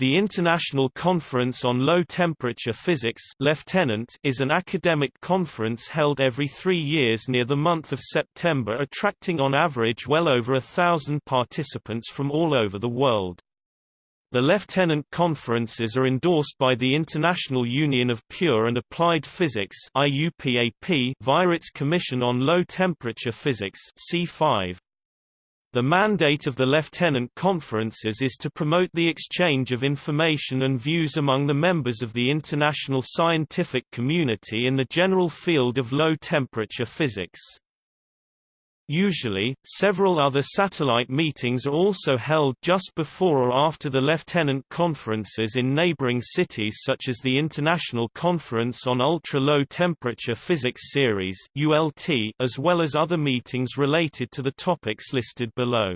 The International Conference on Low Temperature Physics Lieutenant is an academic conference held every three years near the month of September attracting on average well over a thousand participants from all over the world. The Lieutenant Conferences are endorsed by the International Union of Pure and Applied Physics via its Commission on Low Temperature Physics C5. The mandate of the Lieutenant Conferences is to promote the exchange of information and views among the members of the international scientific community in the general field of low-temperature physics. Usually, several other satellite meetings are also held just before or after the lieutenant conferences in neighboring cities such as the International Conference on Ultra-Low Temperature Physics Series as well as other meetings related to the topics listed below.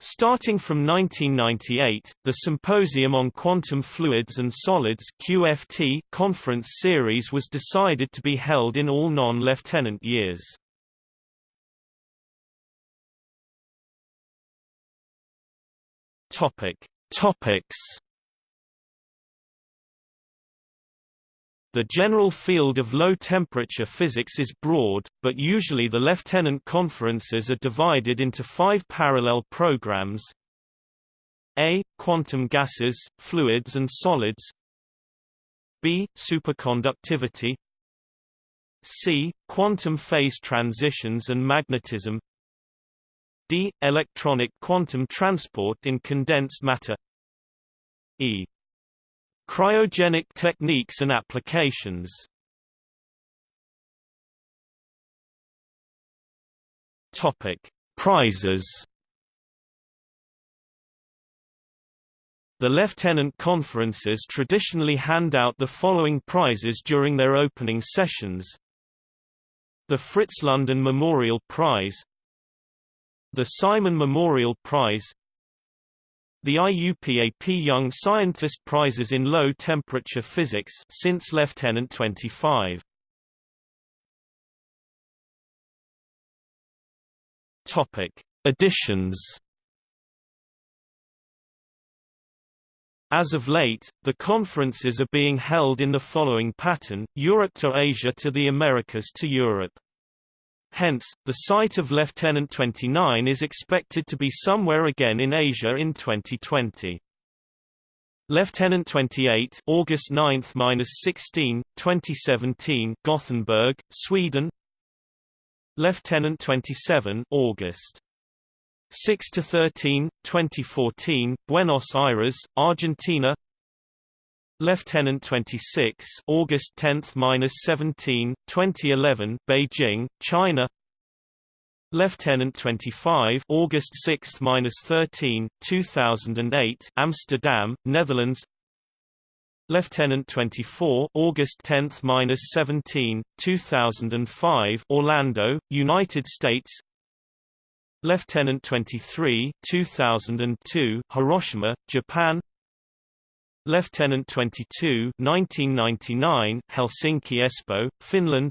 Starting from 1998, the Symposium on Quantum Fluids and Solids QFS conference series was decided to be held in all non-lieutenant years. Topic. Topics The general field of low-temperature physics is broad, but usually the lieutenant conferences are divided into five parallel programs A. Quantum gases, fluids and solids B. Superconductivity C. Quantum phase transitions and magnetism d. Electronic quantum transport in condensed matter e. Cryogenic techniques and applications Topic: Prizes. The lieutenant conferences traditionally hand out the following prizes during their opening sessions. The Fritz London Memorial Prize the Simon Memorial Prize The IUPAP Young Scientist Prizes in Low Temperature Physics since Lieutenant 25 Topic Editions As of late, the conferences are being held in the following pattern, Europe to Asia to the Americas to Europe. Hence, the site of Lieutenant 29 is expected to be somewhere again in Asia in 2020. Lieutenant 28 August 9-16, 2017 Gothenburg, Sweden Lieutenant 27 August 6 to 13, 2014 Buenos Aires, Argentina Lieutenant 26 August 10-17, 2011 Beijing, China. Lieutenant 25 August 6-13, 2008 Amsterdam, Netherlands. Lieutenant 24 August 10-17, 2005 Orlando, United States. Lieutenant 23 2002 Hiroshima, Japan Lieutenant 22 1999 Helsinki Espoo, Finland.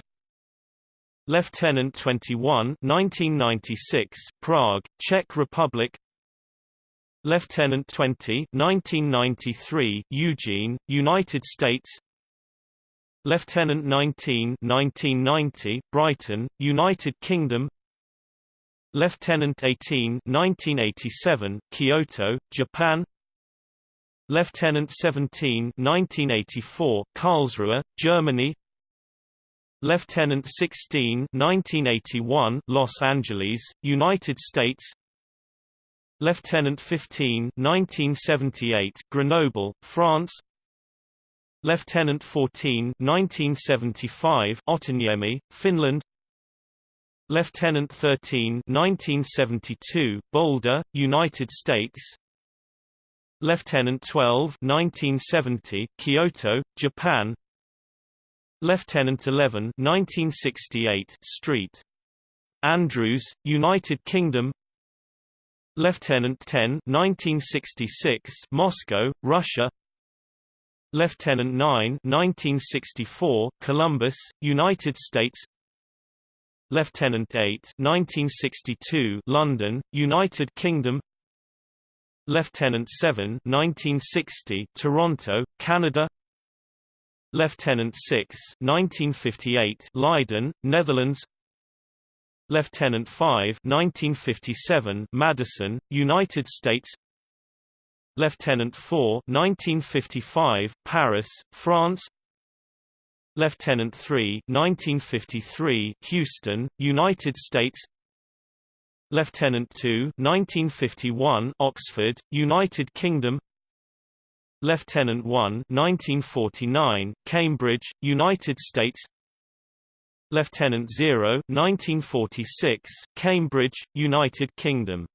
Lieutenant 21 1996 Prague, Czech Republic. Lieutenant 20 1993 Eugene, United States. Lieutenant 19 1990 Brighton, United Kingdom. Lieutenant 18 1987 Kyoto, Japan Lieutenant 17 1984 Karlsruhe, Germany. Lieutenant 16 1981 Los Angeles, United States. Lieutenant 15 1978 Grenoble, France. Lieutenant 14 1975 Otaniemi, Finland. Lieutenant 13 1972 Boulder, United States Lieutenant 12 1970 Kyoto, Japan. Lieutenant 11 1968 Street Andrews, United Kingdom. Lieutenant 10 1966 Moscow, Russia. Lieutenant 9 1964 Columbus, United States. Lieutenant 8 1962 London, United Kingdom Lieutenant 7 1960 Toronto, Canada. Lieutenant 6 1958 Leiden, Netherlands. Lieutenant 5 1957 Madison, United States. Lieutenant 4 1955 Paris, France. Lieutenant 3 1953 Houston, United States Lieutenant 2 1951 Oxford, United Kingdom. Lieutenant 1 1949 Cambridge, United States. Lieutenant 0 1946 Cambridge, United Kingdom